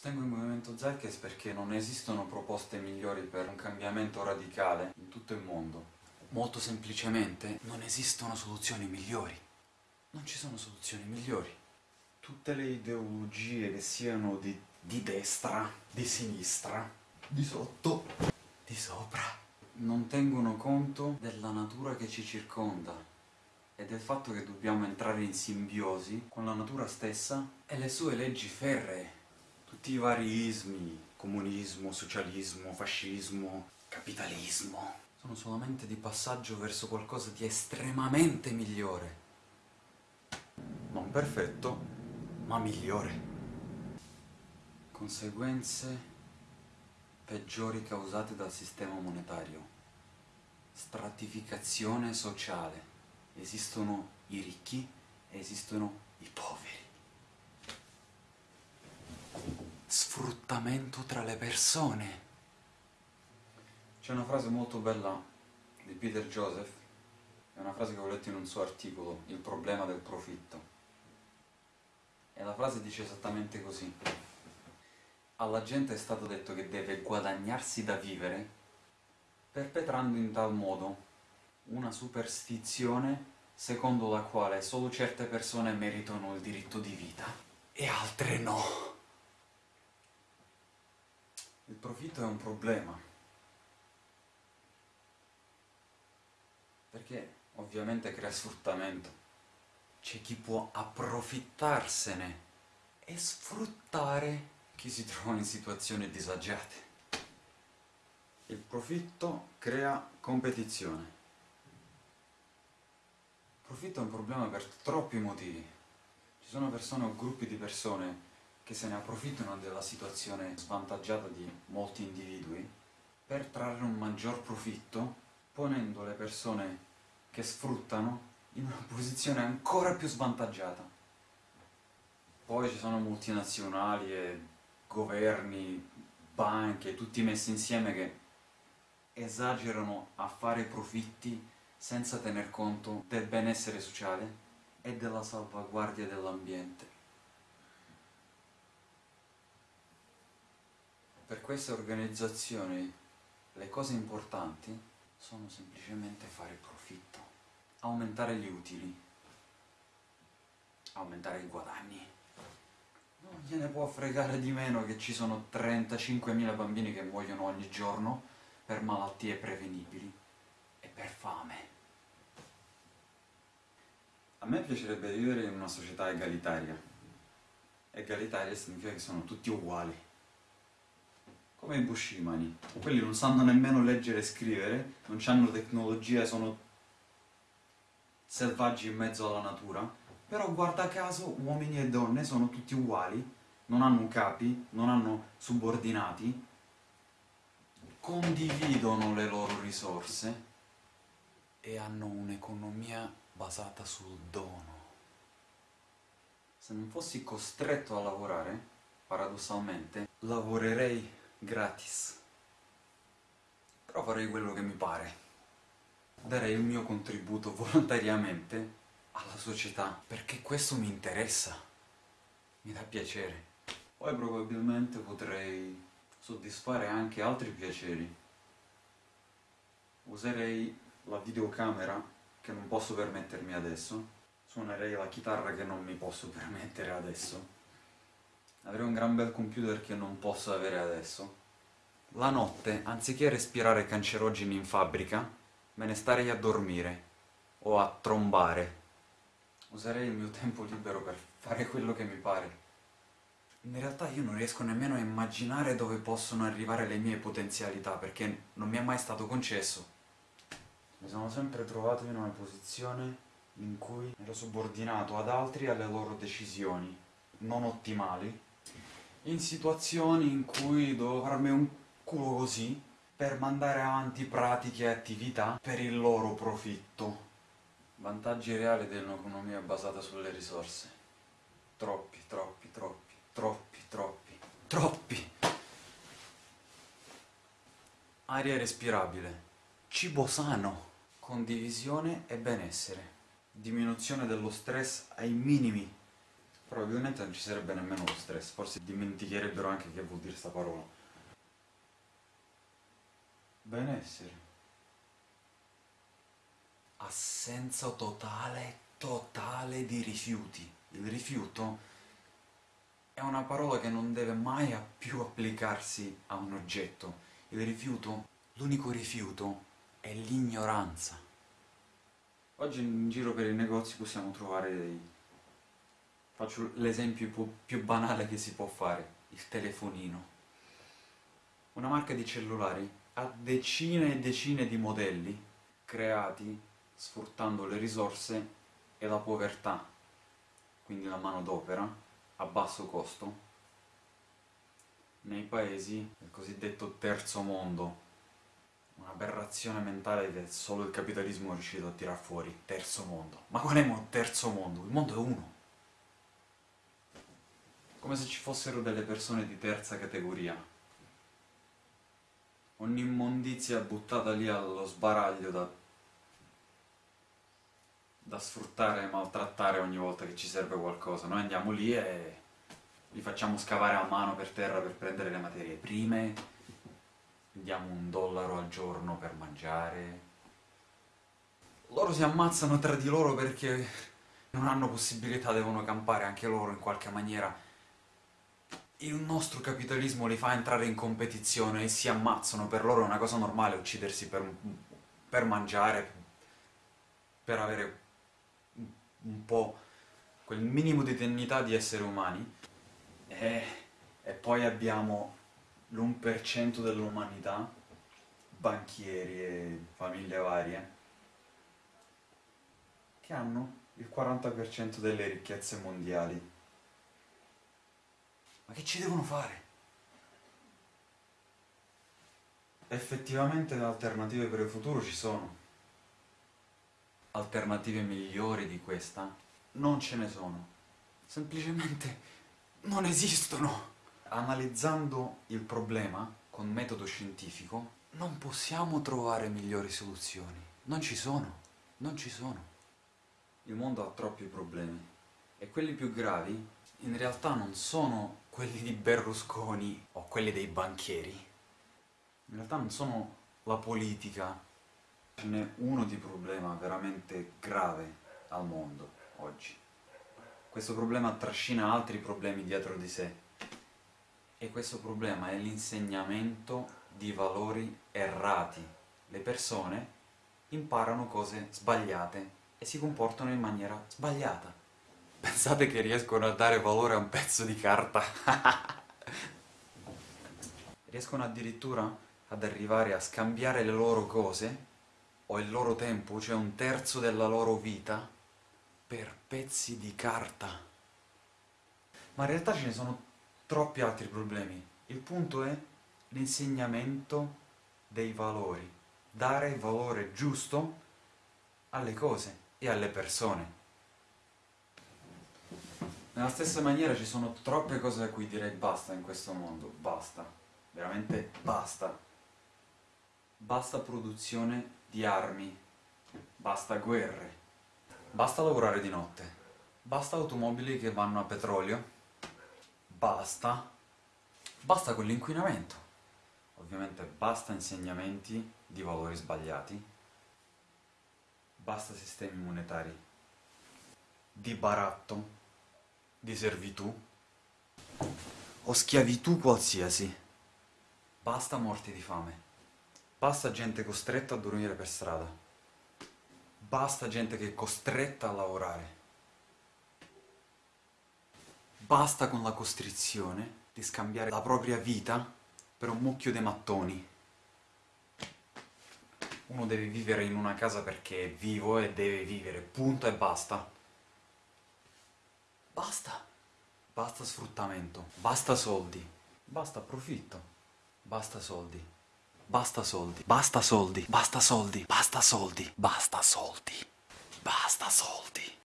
Sostengo il movimento Zeitgeist perché non esistono proposte migliori per un cambiamento radicale in tutto il mondo. Molto semplicemente, non esistono soluzioni migliori. Non ci sono soluzioni migliori. Tutte le ideologie che siano di, di destra, di sinistra, di sotto, di sopra, non tengono conto della natura che ci circonda e del fatto che dobbiamo entrare in simbiosi con la natura stessa e le sue leggi ferree. Tutti i vari ismi, comunismo, socialismo, fascismo, capitalismo, sono solamente di passaggio verso qualcosa di estremamente migliore. Non perfetto, ma migliore. Conseguenze peggiori causate dal sistema monetario. Stratificazione sociale. Esistono i ricchi e esistono i poveri. Sfruttamento tra le persone. C'è una frase molto bella di Peter Joseph, è una frase che ho letto in un suo articolo, Il problema del profitto. E la frase dice esattamente così. Alla gente è stato detto che deve guadagnarsi da vivere, perpetrando in tal modo una superstizione secondo la quale solo certe persone meritano il diritto di vita e altre no. Il profitto è un problema. Perché ovviamente crea sfruttamento. C'è chi può approfittarsene e sfruttare chi si trova in situazioni disagiate. Il profitto crea competizione. Il profitto è un problema per troppi motivi. Ci sono persone o gruppi di persone che se ne approfittano della situazione svantaggiata di molti individui per trarre un maggior profitto, ponendo le persone che sfruttano in una posizione ancora più svantaggiata. Poi ci sono multinazionali e governi, banche, tutti messi insieme che esagerano a fare profitti senza tener conto del benessere sociale e della salvaguardia dell'ambiente. Per queste organizzazioni le cose importanti sono semplicemente fare profitto, aumentare gli utili, aumentare i guadagni. Non gliene può fregare di meno che ci sono 35.000 bambini che muoiono ogni giorno per malattie prevenibili e per fame. A me piacerebbe vivere in una società egalitaria. Egalitaria significa che sono tutti uguali. Come i bushimani. Quelli non sanno nemmeno leggere e scrivere, non hanno tecnologia, sono selvaggi in mezzo alla natura, però guarda caso uomini e donne sono tutti uguali, non hanno capi, non hanno subordinati, condividono le loro risorse e hanno un'economia basata sul dono. Se non fossi costretto a lavorare, paradossalmente, lavorerei gratis. Però farei quello che mi pare. Darei il mio contributo volontariamente alla società, perché questo mi interessa, mi dà piacere. Poi probabilmente potrei soddisfare anche altri piaceri. Userei la videocamera che non posso permettermi adesso, suonerei la chitarra che non mi posso permettere adesso, avrei un gran bel computer che non posso avere adesso. La notte, anziché respirare cancerogeni in fabbrica, me ne starei a dormire o a trombare. Userei il mio tempo libero per fare quello che mi pare. In realtà io non riesco nemmeno a immaginare dove possono arrivare le mie potenzialità, perché non mi è mai stato concesso. Mi sono sempre trovato in una posizione in cui ero subordinato ad altri e alle loro decisioni, non ottimali, in situazioni in cui dovevo farmi un culo così per mandare avanti pratiche e attività per il loro profitto. Vantaggi reali dell'economia basata sulle risorse. Troppi, troppi, troppi, troppi, troppi, troppi! Aria respirabile, cibo sano, condivisione e benessere, diminuzione dello stress ai minimi, Probabilmente non ci sarebbe nemmeno lo stress, forse dimenticherebbero anche che vuol dire sta parola. Benessere. Assenza totale, totale di rifiuti. Il rifiuto è una parola che non deve mai più applicarsi a un oggetto. Il rifiuto, l'unico rifiuto, è l'ignoranza. Oggi in giro per i negozi possiamo trovare dei Faccio l'esempio più banale che si può fare, il telefonino. Una marca di cellulari ha decine e decine di modelli creati sfruttando le risorse e la povertà, quindi la manodopera, a basso costo, nei paesi del cosiddetto terzo mondo, un'aberrazione mentale che solo il capitalismo è riuscito a tirar fuori, terzo mondo. Ma qual è il terzo mondo? Il mondo è uno come se ci fossero delle persone di terza categoria. Un'immondizia buttata lì allo sbaraglio da, da sfruttare e maltrattare ogni volta che ci serve qualcosa. Noi andiamo lì e li facciamo scavare a mano per terra per prendere le materie prime, diamo un dollaro al giorno per mangiare. Loro si ammazzano tra di loro perché non hanno possibilità, devono campare anche loro in qualche maniera il nostro capitalismo li fa entrare in competizione e si ammazzano, per loro è una cosa normale uccidersi per, per mangiare, per avere un po' quel minimo di dignità di esseri umani. E, e poi abbiamo l'1% dell'umanità, banchieri e famiglie varie, che hanno il 40% delle ricchezze mondiali. Ma che ci devono fare? Effettivamente le alternative per il futuro ci sono. Alternative migliori di questa? Non ce ne sono. Semplicemente non esistono. Analizzando il problema con metodo scientifico, non possiamo trovare migliori soluzioni. Non ci sono. Non ci sono. Il mondo ha troppi problemi. E quelli più gravi, in realtà non sono quelli di Berlusconi o quelli dei banchieri, in realtà non sono la politica. Ce n'è uno di problema veramente grave al mondo oggi. Questo problema trascina altri problemi dietro di sé. E questo problema è l'insegnamento di valori errati. Le persone imparano cose sbagliate e si comportano in maniera sbagliata. Pensate che riescono a dare valore a un pezzo di carta? riescono addirittura ad arrivare a scambiare le loro cose o il loro tempo, cioè un terzo della loro vita, per pezzi di carta. Ma in realtà ce ne sono troppi altri problemi. Il punto è l'insegnamento dei valori. Dare valore giusto alle cose e alle persone. Nella stessa maniera ci sono troppe cose a cui direi basta in questo mondo, basta, veramente basta. Basta produzione di armi, basta guerre, basta lavorare di notte, basta automobili che vanno a petrolio, basta, basta con l'inquinamento, ovviamente basta insegnamenti di valori sbagliati, basta sistemi monetari di baratto, di servitù o schiavitù qualsiasi. Basta morti di fame. Basta gente costretta a dormire per strada. Basta gente che è costretta a lavorare. Basta con la costrizione di scambiare la propria vita per un mucchio di mattoni. Uno deve vivere in una casa perché è vivo e deve vivere, punto e basta. Basta. Basta sfruttamento. Basta soldi. Basta profitto. Basta soldi. Basta soldi. Basta soldi. Basta soldi. Basta soldi. Basta soldi. Basta soldi.